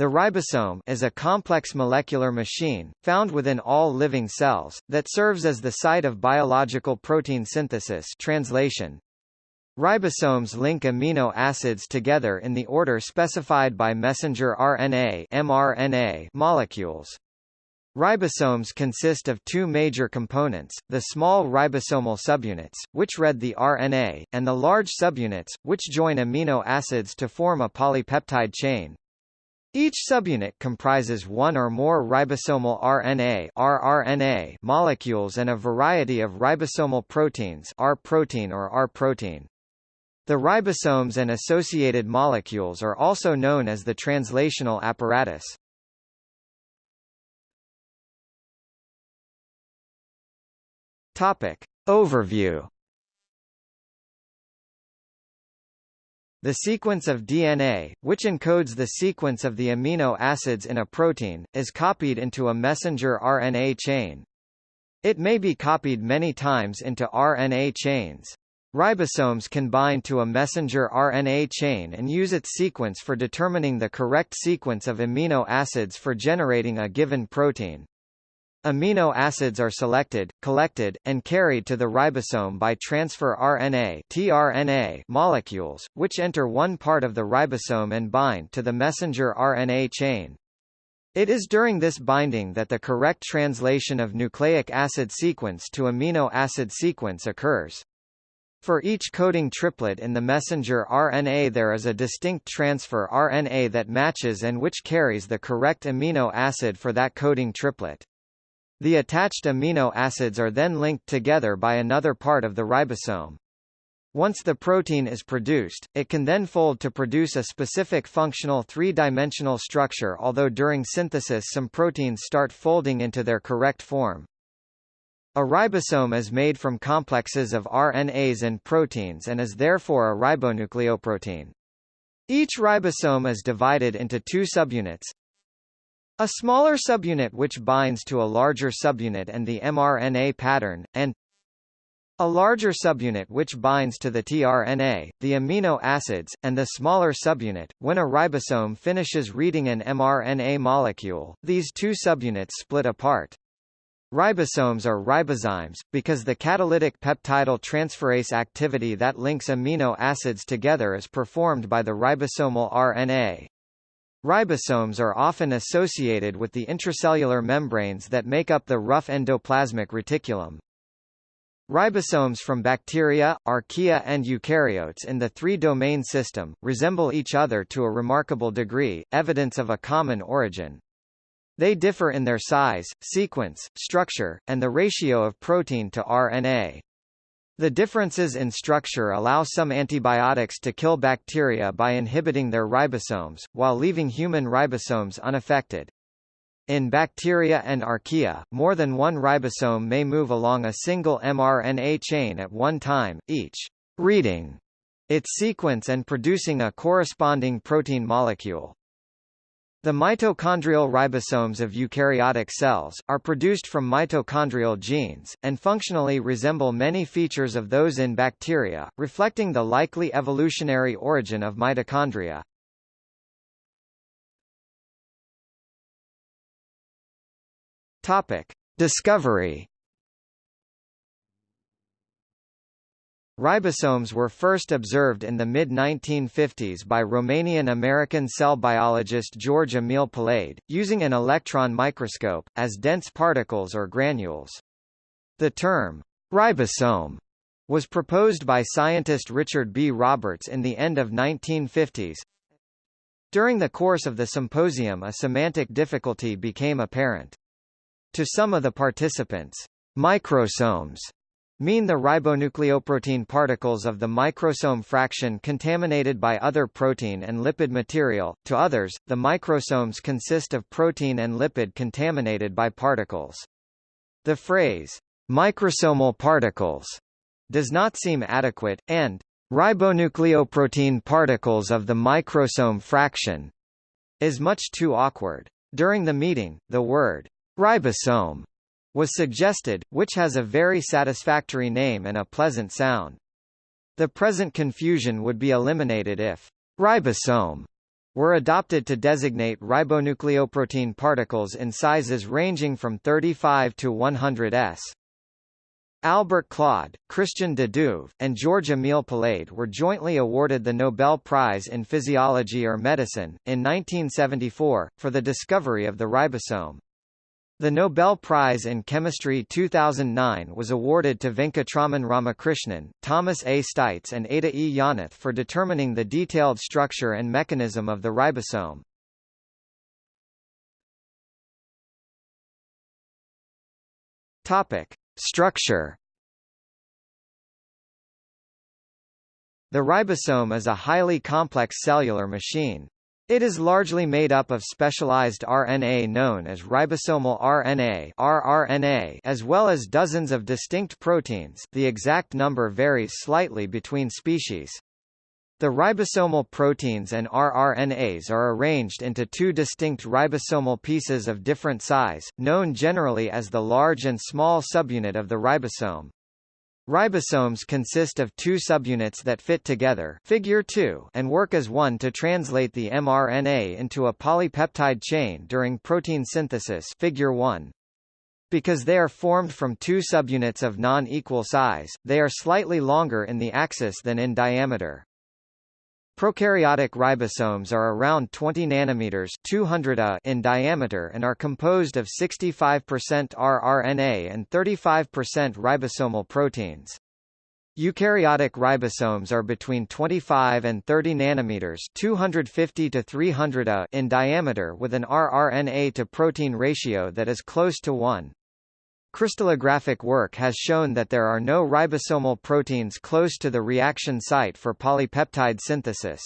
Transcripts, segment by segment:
The ribosome is a complex molecular machine, found within all living cells, that serves as the site of biological protein synthesis translation. Ribosomes link amino acids together in the order specified by messenger RNA mRNA molecules. Ribosomes consist of two major components, the small ribosomal subunits, which read the RNA, and the large subunits, which join amino acids to form a polypeptide chain. Each subunit comprises one or more ribosomal RNA rRNA molecules and a variety of ribosomal proteins R protein or R protein. The ribosomes and associated molecules are also known as the translational apparatus. Topic. Overview The sequence of DNA, which encodes the sequence of the amino acids in a protein, is copied into a messenger RNA chain. It may be copied many times into RNA chains. Ribosomes can bind to a messenger RNA chain and use its sequence for determining the correct sequence of amino acids for generating a given protein. Amino acids are selected, collected, and carried to the ribosome by transfer RNA tRNA molecules, which enter one part of the ribosome and bind to the messenger RNA chain. It is during this binding that the correct translation of nucleic acid sequence to amino acid sequence occurs. For each coding triplet in the messenger RNA there is a distinct transfer RNA that matches and which carries the correct amino acid for that coding triplet. The attached amino acids are then linked together by another part of the ribosome. Once the protein is produced, it can then fold to produce a specific functional three-dimensional structure although during synthesis some proteins start folding into their correct form. A ribosome is made from complexes of RNAs and proteins and is therefore a ribonucleoprotein. Each ribosome is divided into two subunits, a smaller subunit which binds to a larger subunit and the mRNA pattern, and a larger subunit which binds to the tRNA, the amino acids, and the smaller subunit. When a ribosome finishes reading an mRNA molecule, these two subunits split apart. Ribosomes are ribozymes, because the catalytic peptidyl transferase activity that links amino acids together is performed by the ribosomal RNA. Ribosomes are often associated with the intracellular membranes that make up the rough endoplasmic reticulum. Ribosomes from bacteria, archaea and eukaryotes in the three-domain system, resemble each other to a remarkable degree, evidence of a common origin. They differ in their size, sequence, structure, and the ratio of protein to RNA. The differences in structure allow some antibiotics to kill bacteria by inhibiting their ribosomes, while leaving human ribosomes unaffected. In bacteria and archaea, more than one ribosome may move along a single mRNA chain at one time, each reading its sequence and producing a corresponding protein molecule. The mitochondrial ribosomes of eukaryotic cells, are produced from mitochondrial genes, and functionally resemble many features of those in bacteria, reflecting the likely evolutionary origin of mitochondria. Topic. Discovery Ribosomes were first observed in the mid-1950s by Romanian-American cell biologist George Emil Palade, using an electron microscope, as dense particles or granules. The term, ribosome, was proposed by scientist Richard B. Roberts in the end of 1950s. During the course of the symposium a semantic difficulty became apparent. To some of the participants, microsomes mean the ribonucleoprotein particles of the microsome fraction contaminated by other protein and lipid material, to others, the microsomes consist of protein and lipid contaminated by particles. The phrase, microsomal particles, does not seem adequate, and ribonucleoprotein particles of the microsome fraction is much too awkward. During the meeting, the word ribosome was suggested, which has a very satisfactory name and a pleasant sound. The present confusion would be eliminated if ribosome were adopted to designate ribonucleoprotein particles in sizes ranging from 35 to 100 s. Albert Claude, Christian de Duve, and George Emil Palade were jointly awarded the Nobel Prize in Physiology or Medicine, in 1974, for the discovery of the ribosome. The Nobel Prize in Chemistry 2009 was awarded to Venkatraman Ramakrishnan, Thomas A. Steitz and Ada E. Yonath for determining the detailed structure and mechanism of the ribosome. Topic. Structure The ribosome is a highly complex cellular machine. It is largely made up of specialized RNA known as ribosomal RNA rRNA as well as dozens of distinct proteins the exact number varies slightly between species. The ribosomal proteins and rRNAs are arranged into two distinct ribosomal pieces of different size, known generally as the large and small subunit of the ribosome. Ribosomes consist of two subunits that fit together figure 2 and work as one to translate the mRNA into a polypeptide chain during protein synthesis figure 1. Because they are formed from two subunits of non-equal size, they are slightly longer in the axis than in diameter. Prokaryotic ribosomes are around 20 nanometers 200 A in diameter and are composed of 65% rRNA and 35% ribosomal proteins. Eukaryotic ribosomes are between 25 and 30 nanometers 250 to 300 A in diameter with an rRNA to protein ratio that is close to 1. Crystallographic work has shown that there are no ribosomal proteins close to the reaction site for polypeptide synthesis.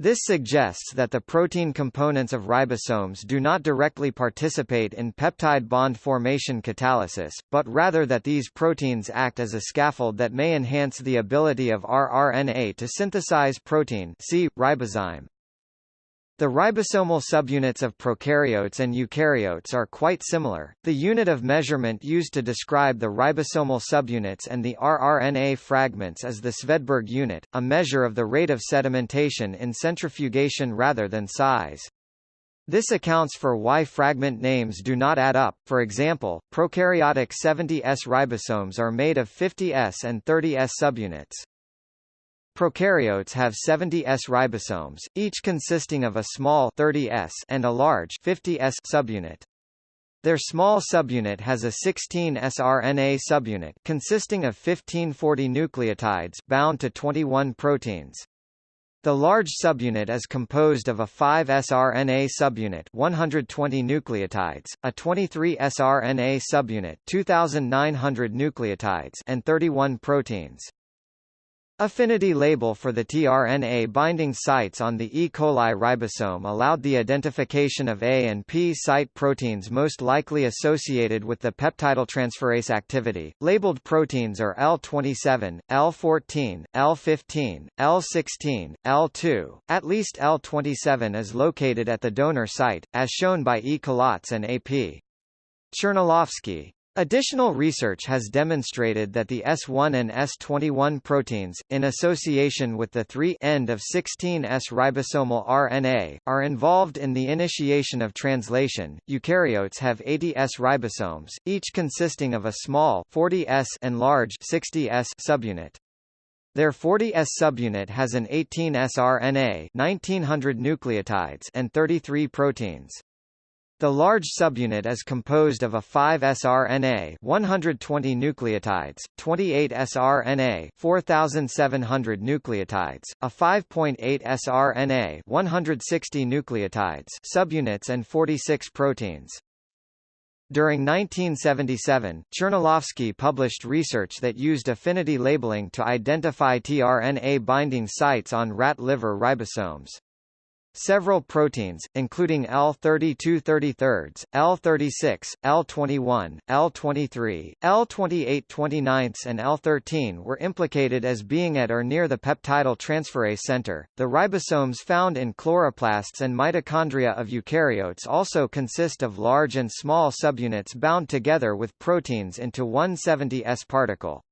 This suggests that the protein components of ribosomes do not directly participate in peptide bond formation catalysis, but rather that these proteins act as a scaffold that may enhance the ability of rRNA to synthesize protein see, ribozyme. The ribosomal subunits of prokaryotes and eukaryotes are quite similar. The unit of measurement used to describe the ribosomal subunits and the rRNA fragments is the Svedberg unit, a measure of the rate of sedimentation in centrifugation rather than size. This accounts for why fragment names do not add up. For example, prokaryotic 70S ribosomes are made of 50S and 30S subunits. Prokaryotes have 70 S ribosomes, each consisting of a small 30 S and a large 50 S subunit. Their small subunit has a 16 sRNA subunit consisting of 1540 nucleotides bound to 21 proteins. The large subunit is composed of a 5 sRNA subunit 120 nucleotides, a 23 sRNA subunit 2900 nucleotides and 31 proteins. Affinity label for the tRNA binding sites on the E. coli ribosome allowed the identification of A and P site proteins most likely associated with the peptidyltransferase activity. Labeled proteins are L27, L14, L15, L16, L2. At least L27 is located at the donor site, as shown by E. Collatz and AP. Czernilofsky, Additional research has demonstrated that the S1 and S21 proteins, in association with the 3' end of 16S ribosomal RNA, are involved in the initiation of translation. Eukaryotes have 80S ribosomes, each consisting of a small 40S and large 60S subunit. Their 40S subunit has an 18S RNA 1900 nucleotides and 33 proteins. The large subunit is composed of a 5 sRNA 120 nucleotides, 28 sRNA 4700 nucleotides, a 5.8 sRNA 160 nucleotides subunits and 46 proteins. During 1977, Czernilofsky published research that used affinity labeling to identify tRNA binding sites on rat liver ribosomes. Several proteins, including L32 33, L36, L21, L23, L28 29 and L13 were implicated as being at or near the peptidyl transferase center. The ribosomes found in chloroplasts and mitochondria of eukaryotes also consist of large and small subunits bound together with proteins into 170S particle.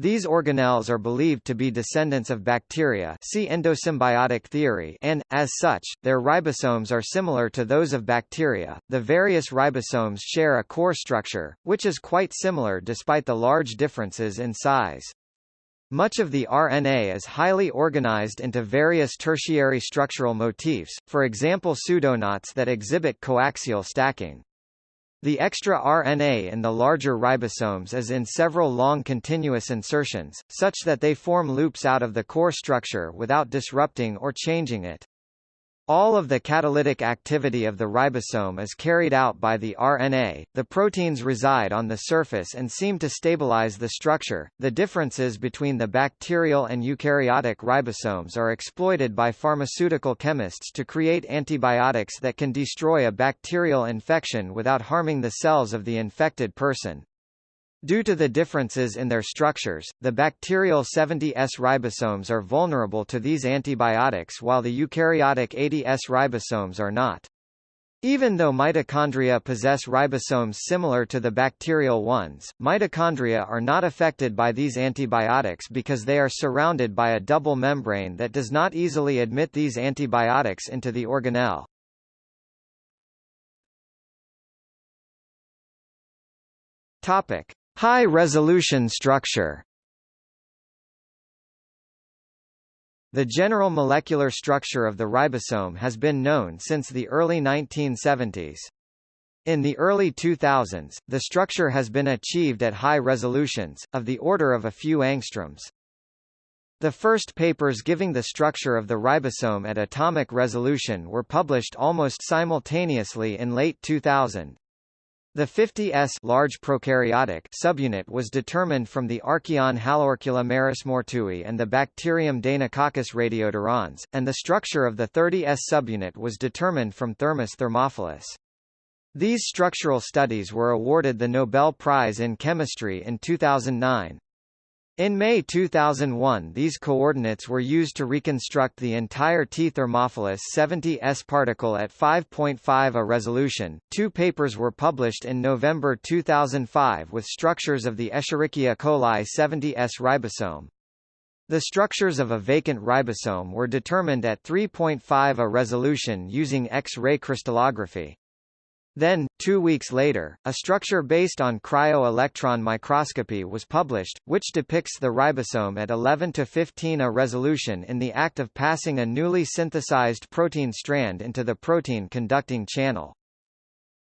These organelles are believed to be descendants of bacteria see endosymbiotic theory and, as such, their ribosomes are similar to those of bacteria. The various ribosomes share a core structure, which is quite similar despite the large differences in size. Much of the RNA is highly organized into various tertiary structural motifs, for example pseudoknots that exhibit coaxial stacking. The extra RNA in the larger ribosomes is in several long continuous insertions, such that they form loops out of the core structure without disrupting or changing it. All of the catalytic activity of the ribosome is carried out by the RNA. The proteins reside on the surface and seem to stabilize the structure. The differences between the bacterial and eukaryotic ribosomes are exploited by pharmaceutical chemists to create antibiotics that can destroy a bacterial infection without harming the cells of the infected person. Due to the differences in their structures, the bacterial 70S ribosomes are vulnerable to these antibiotics while the eukaryotic 80S ribosomes are not. Even though mitochondria possess ribosomes similar to the bacterial ones, mitochondria are not affected by these antibiotics because they are surrounded by a double membrane that does not easily admit these antibiotics into the organelle. Topic: High-resolution structure The general molecular structure of the ribosome has been known since the early 1970s. In the early 2000s, the structure has been achieved at high resolutions, of the order of a few angstroms. The first papers giving the structure of the ribosome at atomic resolution were published almost simultaneously in late 2000. The 50S large prokaryotic subunit was determined from the archaeon Haloarcula marismortui and the bacterium Deinococcus radiodurans, and the structure of the 30S subunit was determined from Thermus thermophilus. These structural studies were awarded the Nobel Prize in Chemistry in 2009. In May 2001 these coordinates were used to reconstruct the entire T Thermophilus 70S particle at 5.5 a resolution. Two papers were published in November 2005 with structures of the Escherichia coli 70S ribosome. The structures of a vacant ribosome were determined at 3.5 a resolution using X-ray crystallography. Then, two weeks later, a structure based on cryo-electron microscopy was published, which depicts the ribosome at 11 to 15 a resolution in the act of passing a newly synthesized protein strand into the protein-conducting channel.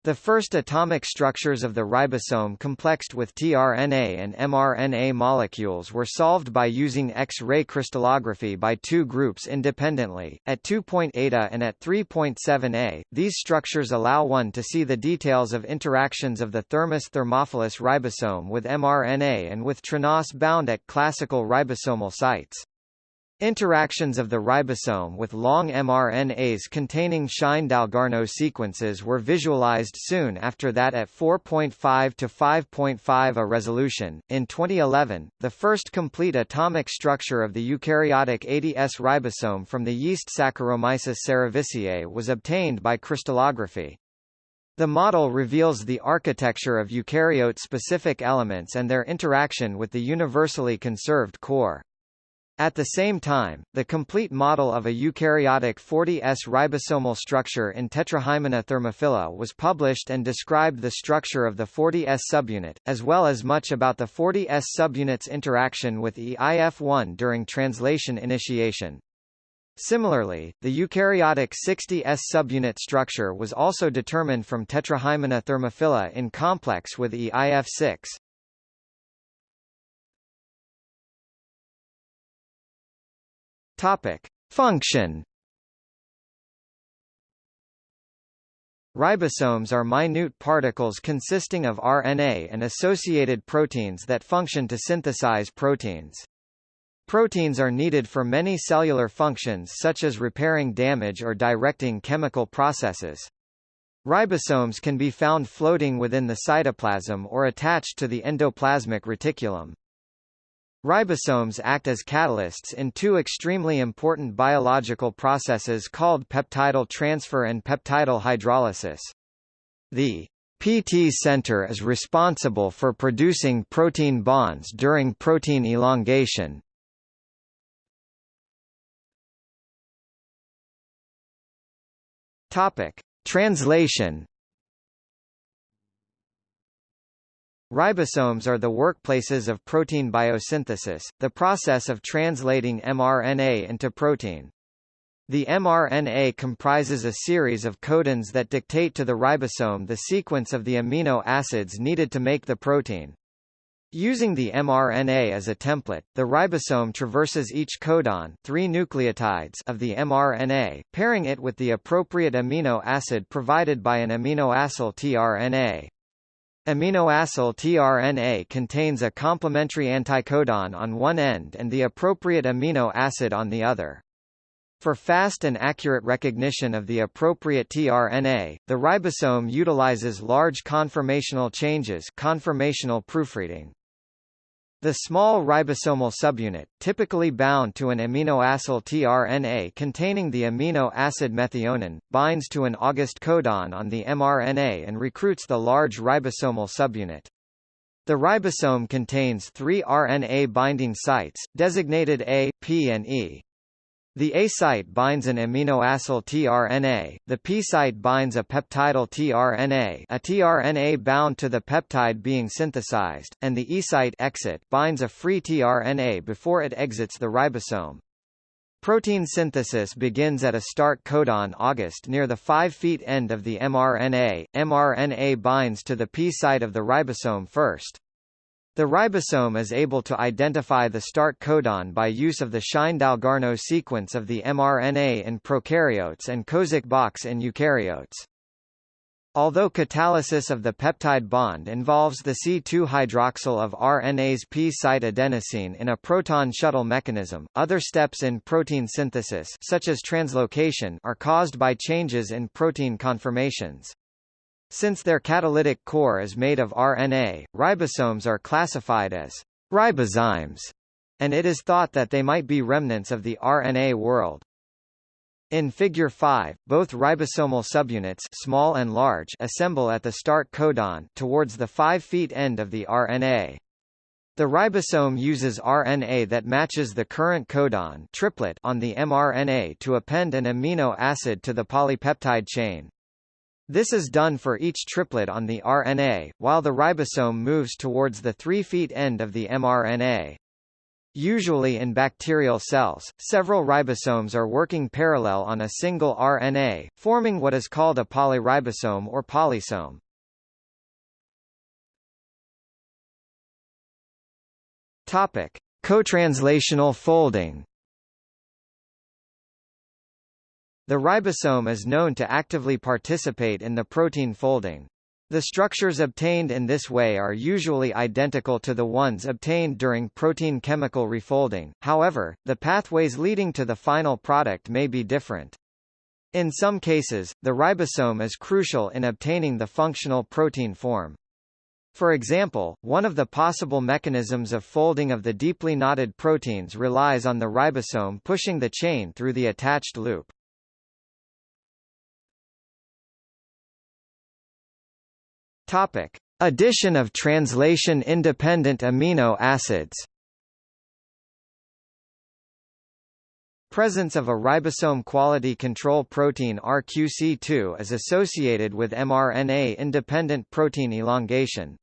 The first atomic structures of the ribosome complexed with tRNA and mRNA molecules were solved by using X-ray crystallography by two groups independently, at 2.8 A and at 3.7 A. These structures allow one to see the details of interactions of the Thermus thermophilus ribosome with mRNA and with tRNAs bound at classical ribosomal sites. Interactions of the ribosome with long mRNAs containing Shine-Dalgarno sequences were visualized soon after that at 4.5 to 5.5 a resolution. In 2011, the first complete atomic structure of the eukaryotic 80S ribosome from the yeast Saccharomyces cerevisiae was obtained by crystallography. The model reveals the architecture of eukaryote-specific elements and their interaction with the universally conserved core. At the same time, the complete model of a eukaryotic 40S ribosomal structure in Tetrahymena thermophila was published and described the structure of the 40S subunit, as well as much about the 40S subunit's interaction with EIF1 during translation initiation. Similarly, the eukaryotic 60S subunit structure was also determined from Tetrahymena thermophila in complex with EIF6. Topic: Function. Ribosomes are minute particles consisting of RNA and associated proteins that function to synthesize proteins. Proteins are needed for many cellular functions such as repairing damage or directing chemical processes. Ribosomes can be found floating within the cytoplasm or attached to the endoplasmic reticulum. Ribosomes act as catalysts in two extremely important biological processes called peptidyl transfer and peptidyl hydrolysis. The PT center is responsible for producing protein bonds during protein elongation. Topic: Translation Ribosomes are the workplaces of protein biosynthesis, the process of translating mRNA into protein. The mRNA comprises a series of codons that dictate to the ribosome the sequence of the amino acids needed to make the protein. Using the mRNA as a template, the ribosome traverses each codon three nucleotides of the mRNA, pairing it with the appropriate amino acid provided by an aminoacyl tRNA. Aminoacyl tRNA contains a complementary anticodon on one end and the appropriate amino acid on the other. For fast and accurate recognition of the appropriate tRNA, the ribosome utilizes large conformational changes conformational proofreading. The small ribosomal subunit, typically bound to an aminoacyl tRNA containing the amino acid methionine, binds to an AUG codon on the mRNA and recruits the large ribosomal subunit. The ribosome contains three RNA binding sites, designated A, P and E. The A site binds an aminoacyl tRNA, the P site binds a peptidyl tRNA a tRNA bound to the peptide being synthesized, and the E site exit binds a free tRNA before it exits the ribosome. Protein synthesis begins at a start codon AUG near the 5' end of the mRNA. mRNA binds to the P site of the ribosome first. The ribosome is able to identify the start codon by use of the Shine-Dalgarno sequence of the mRNA in prokaryotes and Kozak box in eukaryotes. Although catalysis of the peptide bond involves the C2-hydroxyl of RNA's P-site adenosine in a proton shuttle mechanism, other steps in protein synthesis such as translocation are caused by changes in protein conformations. Since their catalytic core is made of RNA, ribosomes are classified as ribozymes, and it is thought that they might be remnants of the RNA world. In Figure 5, both ribosomal subunits small and large assemble at the start codon towards the 5' end of the RNA. The ribosome uses RNA that matches the current codon triplet on the mRNA to append an amino acid to the polypeptide chain. This is done for each triplet on the RNA, while the ribosome moves towards the 3' feet end of the mRNA. Usually in bacterial cells, several ribosomes are working parallel on a single RNA, forming what is called a polyribosome or polysome. Topic: Cotranslational folding. The ribosome is known to actively participate in the protein folding. The structures obtained in this way are usually identical to the ones obtained during protein chemical refolding, however, the pathways leading to the final product may be different. In some cases, the ribosome is crucial in obtaining the functional protein form. For example, one of the possible mechanisms of folding of the deeply knotted proteins relies on the ribosome pushing the chain through the attached loop. Topic: Addition of translation-independent amino acids. Presence of a ribosome quality control protein RQC2 is associated with mRNA-independent protein elongation.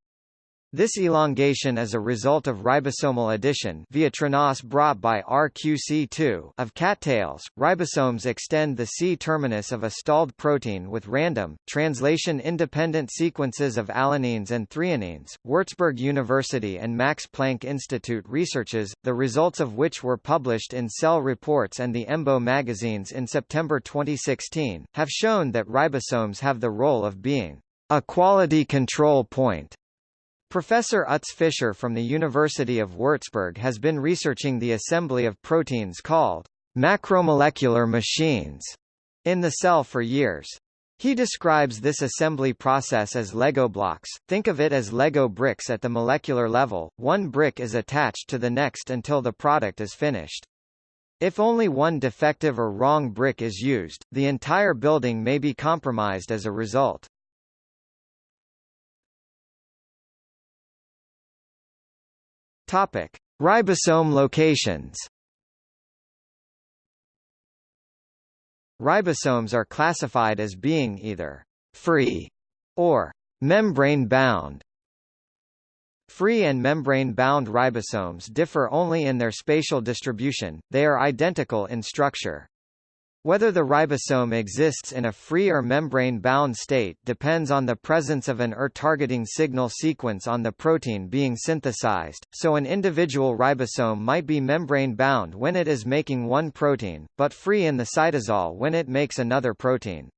This elongation is a result of ribosomal addition via tRNAS brought by RQC2 of CAT tails. Ribosomes extend the C-terminus of a stalled protein with random, translation-independent sequences of alanines and threonines. Würzburg University and Max Planck Institute researches, the results of which were published in Cell Reports and the EMBO magazines in September 2016, have shown that ribosomes have the role of being a quality control point Professor Utz Fischer from the University of Würzburg has been researching the assembly of proteins called macromolecular machines in the cell for years. He describes this assembly process as Lego blocks, think of it as Lego bricks at the molecular level, one brick is attached to the next until the product is finished. If only one defective or wrong brick is used, the entire building may be compromised as a result. Topic: Ribosome locations. Ribosomes are classified as being either free or membrane-bound. Free and membrane-bound ribosomes differ only in their spatial distribution, they are identical in structure. Whether the ribosome exists in a free or membrane-bound state depends on the presence of an ER-targeting signal sequence on the protein being synthesized, so an individual ribosome might be membrane-bound when it is making one protein, but free in the cytosol when it makes another protein.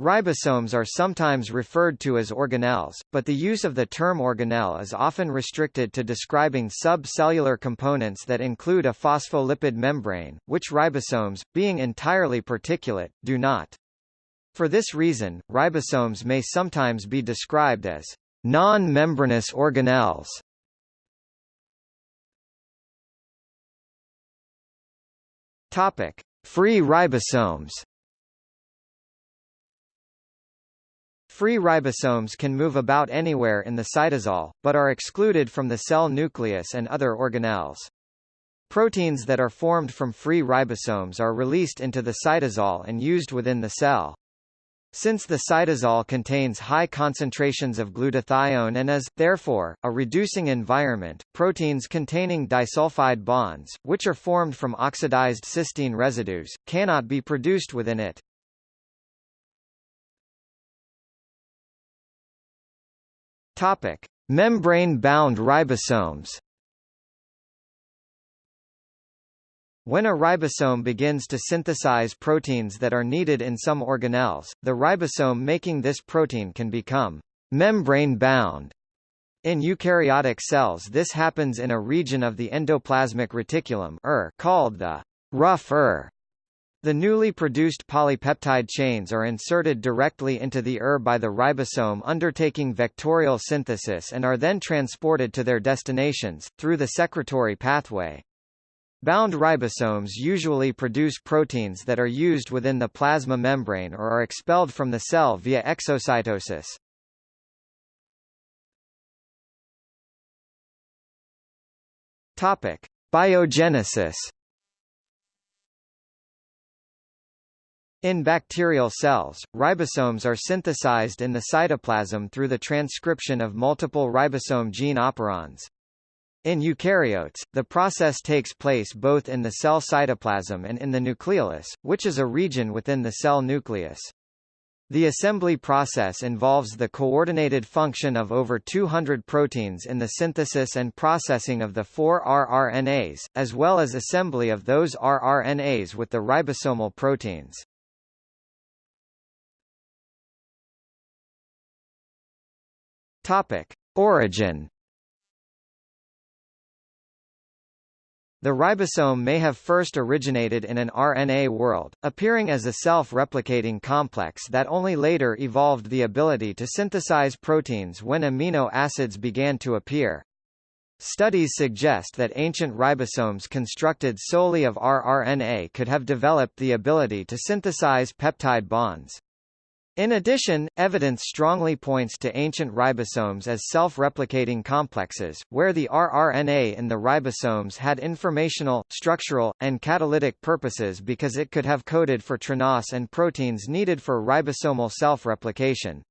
Ribosomes are sometimes referred to as organelles, but the use of the term organelle is often restricted to describing subcellular components that include a phospholipid membrane, which ribosomes, being entirely particulate, do not. For this reason, ribosomes may sometimes be described as non-membranous organelles. Topic: Free ribosomes. Free ribosomes can move about anywhere in the cytosol, but are excluded from the cell nucleus and other organelles. Proteins that are formed from free ribosomes are released into the cytosol and used within the cell. Since the cytosol contains high concentrations of glutathione and is, therefore, a reducing environment, proteins containing disulfide bonds, which are formed from oxidized cysteine residues, cannot be produced within it. Topic: Membrane-bound ribosomes. When a ribosome begins to synthesize proteins that are needed in some organelles, the ribosome making this protein can become membrane-bound. In eukaryotic cells this happens in a region of the endoplasmic reticulum er, called the rough ER. The newly produced polypeptide chains are inserted directly into the ER by the ribosome undertaking vectorial synthesis and are then transported to their destinations, through the secretory pathway. Bound ribosomes usually produce proteins that are used within the plasma membrane or are expelled from the cell via exocytosis. Topic: Biogenesis In bacterial cells, ribosomes are synthesized in the cytoplasm through the transcription of multiple ribosome gene operons. In eukaryotes, the process takes place both in the cell cytoplasm and in the nucleolus, which is a region within the cell nucleus. The assembly process involves the coordinated function of over 200 proteins in the synthesis and processing of the four rRNAs, as well as assembly of those rRNAs with the ribosomal proteins. Topic: Origin. The ribosome may have first originated in an RNA world, appearing as a self-replicating complex that only later evolved the ability to synthesize proteins when amino acids began to appear. Studies suggest that ancient ribosomes constructed solely of rRNA could have developed the ability to synthesize peptide bonds. In addition, evidence strongly points to ancient ribosomes as self-replicating complexes, where the rRNA in the ribosomes had informational, structural, and catalytic purposes because it could have coded for tRNAS and proteins needed for ribosomal self-replication.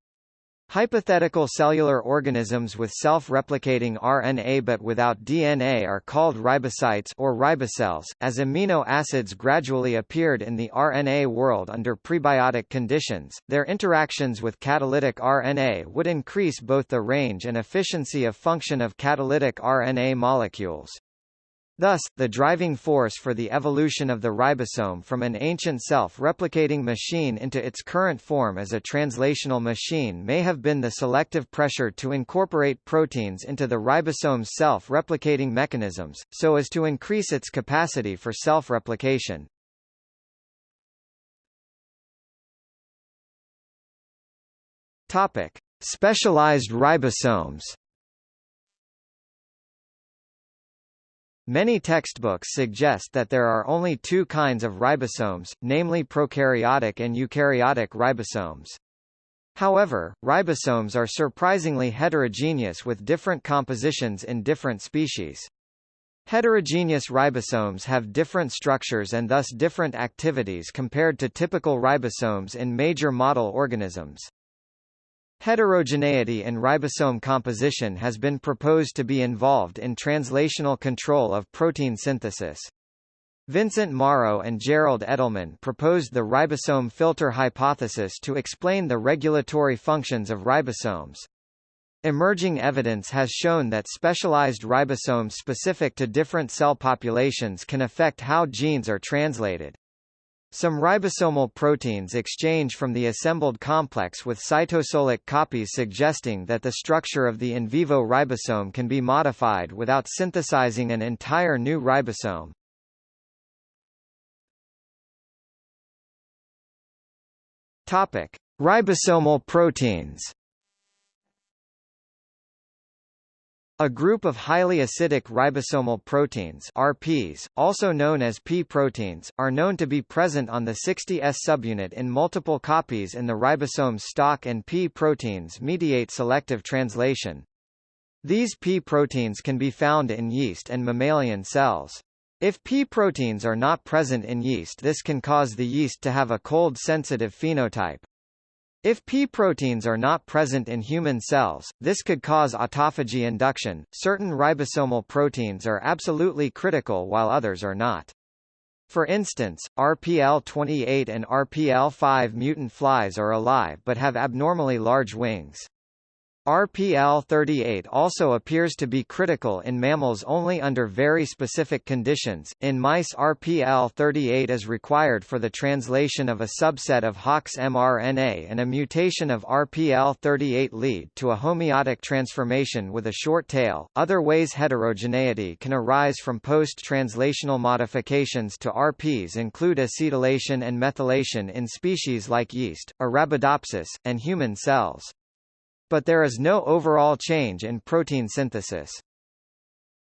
Hypothetical cellular organisms with self-replicating RNA but without DNA are called ribocytes or ribocells. As amino acids gradually appeared in the RNA world under prebiotic conditions, their interactions with catalytic RNA would increase both the range and efficiency of function of catalytic RNA molecules. Thus, the driving force for the evolution of the ribosome from an ancient self-replicating machine into its current form as a translational machine may have been the selective pressure to incorporate proteins into the ribosome's self-replicating mechanisms, so as to increase its capacity for self-replication. Specialized ribosomes. Many textbooks suggest that there are only two kinds of ribosomes, namely prokaryotic and eukaryotic ribosomes. However, ribosomes are surprisingly heterogeneous with different compositions in different species. Heterogeneous ribosomes have different structures and thus different activities compared to typical ribosomes in major model organisms. Heterogeneity in ribosome composition has been proposed to be involved in translational control of protein synthesis. Vincent Mauro and Gerald Edelman proposed the ribosome filter hypothesis to explain the regulatory functions of ribosomes. Emerging evidence has shown that specialized ribosomes specific to different cell populations can affect how genes are translated. Some ribosomal proteins exchange from the assembled complex with cytosolic copies suggesting that the structure of the in vivo ribosome can be modified without synthesizing an entire new ribosome. Topic: Ribosomal proteins A group of highly acidic ribosomal proteins RPs, also known as P proteins, are known to be present on the 60S subunit in multiple copies in the ribosome stalk and P proteins mediate selective translation. These P proteins can be found in yeast and mammalian cells. If P proteins are not present in yeast this can cause the yeast to have a cold-sensitive phenotype. If P proteins are not present in human cells, this could cause autophagy induction. Certain ribosomal proteins are absolutely critical while others are not. For instance, RPL28 and RPL5 mutant flies are alive but have abnormally large wings. RPL38 also appears to be critical in mammals only under very specific conditions. In mice, RPL38 is required for the translation of a subset of Hox mRNA, and a mutation of RPL38 lead to a homeotic transformation with a short tail. Other ways heterogeneity can arise from post-translational modifications to RPs include acetylation and methylation in species like yeast, Arabidopsis, and human cells but there is no overall change in protein synthesis.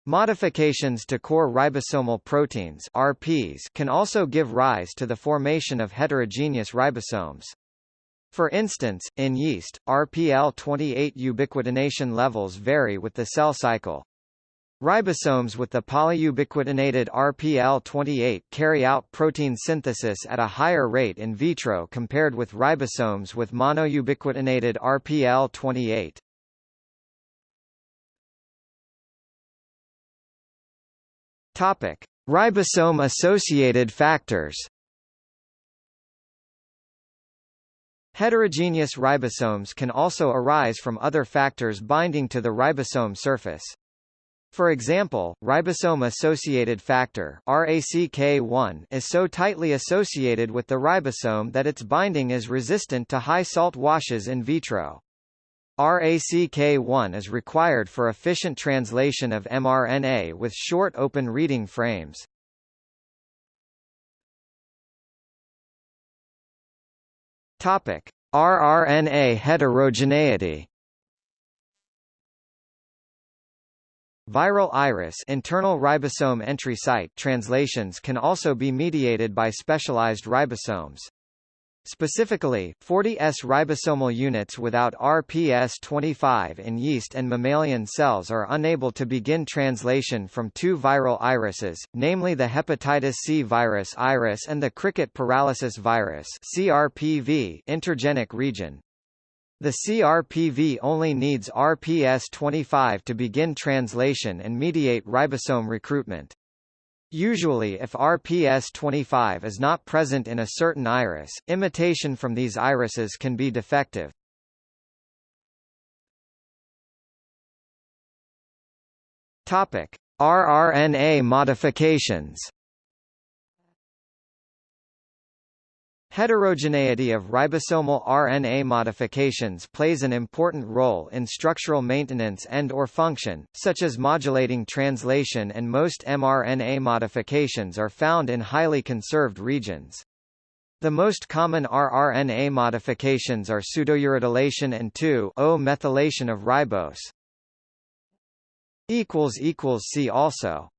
Modifications to core ribosomal proteins RPs can also give rise to the formation of heterogeneous ribosomes. For instance, in yeast, RPL28 ubiquitination levels vary with the cell cycle. Ribosomes with the polyubiquitinated RPL28 carry out protein synthesis at a higher rate in vitro compared with ribosomes with monoubiquitinated RPL28. Topic: Ribosome-associated factors. Heterogeneous ribosomes can also arise from other factors binding to the ribosome surface. For example, ribosome-associated factor RACK1 is so tightly associated with the ribosome that its binding is resistant to high salt washes in vitro. RACK1 is required for efficient translation of mRNA with short open reading frames. Topic: rRNA heterogeneity Viral IRES internal ribosome entry site translations can also be mediated by specialized ribosomes. Specifically, 40S ribosomal units without RPS25 in yeast and mammalian cells are unable to begin translation from two viral IRESes, namely the hepatitis C virus IRES and the cricket paralysis virus CRPV intergenic region. The CRPV only needs RPS25 to begin translation and mediate ribosome recruitment. Usually if RPS25 is not present in a certain IRES, imitation from these IRESes can be defective. Topic: rRNA modifications Heterogeneity of ribosomal RNA modifications plays an important role in structural maintenance and or function, such as modulating translation and most mRNA modifications are found in highly conserved regions. The most common rRNA modifications are pseudouridylation and 2-O-methylation of ribose. See also